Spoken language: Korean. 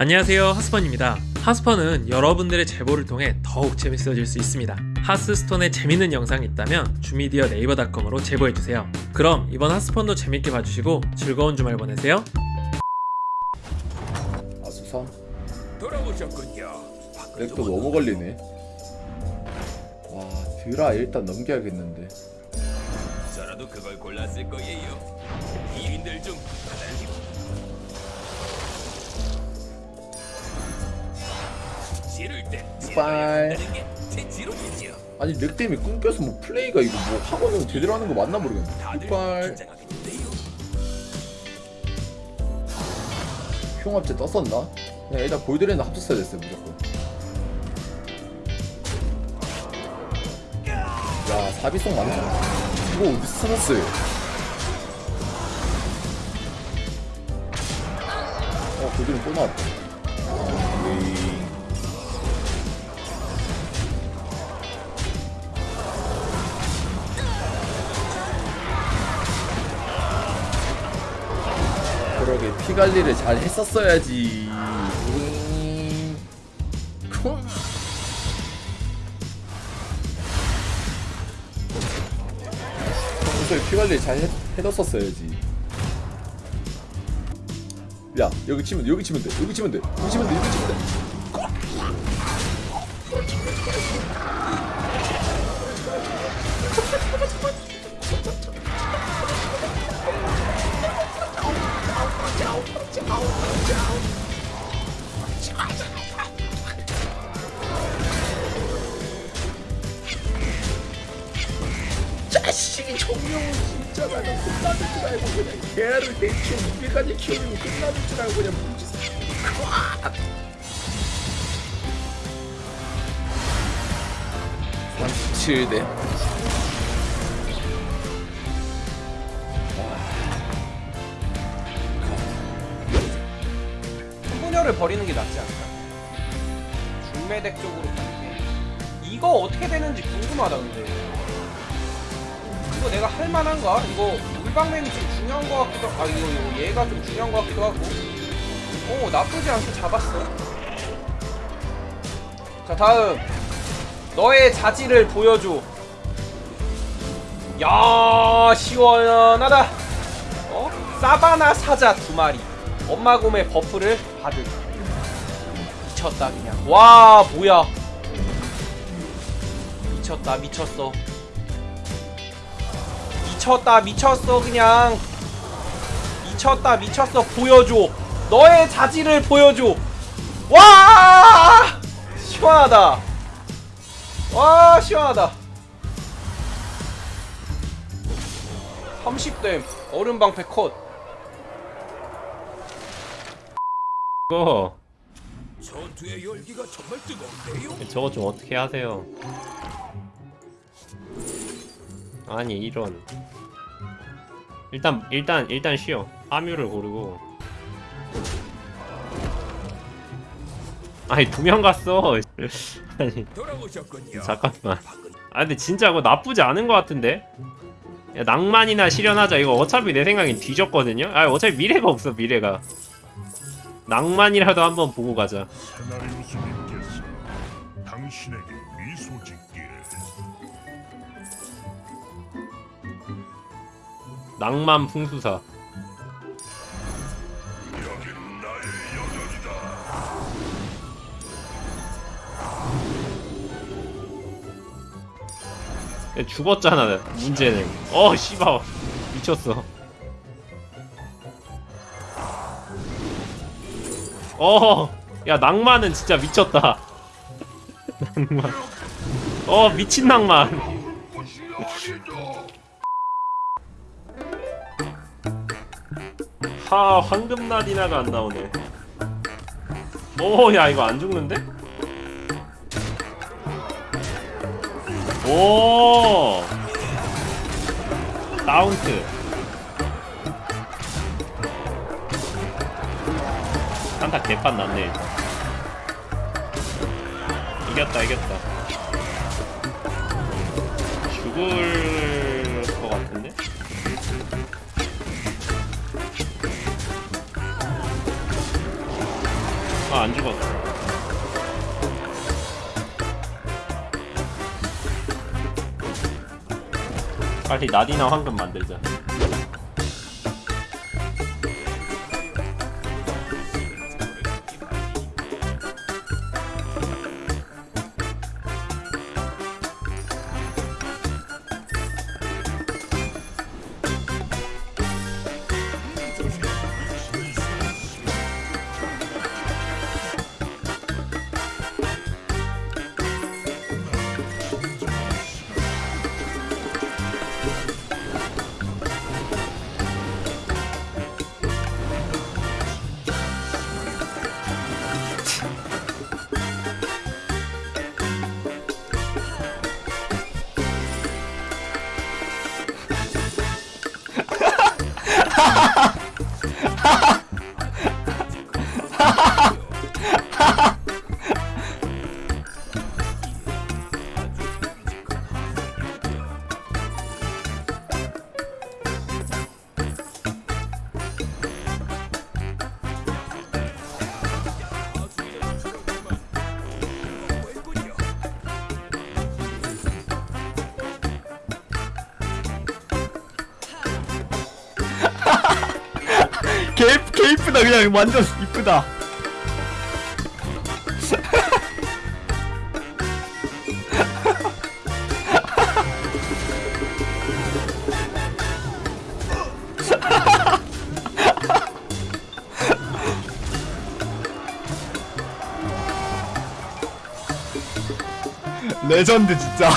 안녕하세요 하스펀입니다 하스펀은 여러분들의 제보를 통해 더욱 재밌어질 수 있습니다 하스스톤에 재밌는 영상이 있다면 주미디어 네이버닷컴으로 제보해주세요 그럼 이번 하스펀도 재밌게 봐주시고 즐거운 주말 보내세요 아수삼? 돌아오셨군요. 렉도 너무 걸리네 와 드라 일단 넘겨야겠는데 저라도 그걸 골랐을 거예요. 이인들 중 하나님. 빨. 아니 렉 때문에 끊겨서 뭐 플레이가 이거 뭐 학원은 제대로 하는 거 맞나 모르겠네. 긴장하겠는데요. 흉합체 떴었나? 그냥 일단 골드레는 합쳤어야 됐어요 무조건. 야 사비성 많잖아 이거 어디서 찾았어요? 어 골드레 또 나왔다 관리를 잘 했었어야지. 평소에 피 관리 잘 해, 해뒀었어야지. 야 여기 치면 돼 여기 치면 돼 여기 치면 돼 여기 치면 돼 여기 치면 돼. 자식이 정명은 진짜 나는 끝나는 줄 알고 그냥 개를 대충 무게까지 키우면 끝나는 줄 알고 그냥 뭉치서. 37대 소녀를 버리는 게 낫지 않을까? 중매덱 쪽으로 가는 게. 이거 어떻게 되는지 궁금하다 근데. 이거 내가 할 만한가? 이거 물방맨이 좀 중요한 거 같기도 하고 아 이거, 이거 얘가 좀 중요한 거 같기도 하고. 오 나쁘지 않게 잡았어. 자 다음. 너의 자질을 보여줘. 야 시원하다. 어? 사바나 사자 두 마리 엄마 곰의 버프를 받을 미쳤다 그냥. 와 뭐야. 미쳤다 미쳤어. 미쳤다 미쳤어 그냥. 미쳤다 미쳤어. 보여줘. 너의 자질을 보여줘. 와! 시원하다. 와 시원하다. 30댐 얼음방패 컷 이 거. 전투의 열기가 정말 뜨거운데요. 저거 좀 어떻게 하세요? 아니 이런. 일단 일단 일단 쉬어. 함유를 고르고. 아니 두 명 갔어. 아니. 잠깐만. 아 근데 진짜 그거 나쁘지 않은 것 같은데? 야, 낭만이나 실현하자. 이거 어차피 내 생각엔 뒤졌거든요? 아 어차피 미래가 없어 미래가 낭만이라도 한번 보고 가자. 세나리우스님께서 당신에게 미소 짓기를. 낭만 풍수사. 여긴 나의 영역이다. 야, 죽었잖아 문제는. 어 씨발. 미쳤어 어 야 낭만은 진짜 미쳤다. 낭만. 어 미친 낭만. 하 황금나디나가 안 나오네. 오 야 이거 안 죽는데? 오! 다운트 한타 개판 났네. 이겼다 이겼다. 죽을 것 같은데? 아 안 죽었어 빨리 나디나 황금 만들자 개 이쁘다. 그냥 완전 이쁘다. 레전드 진짜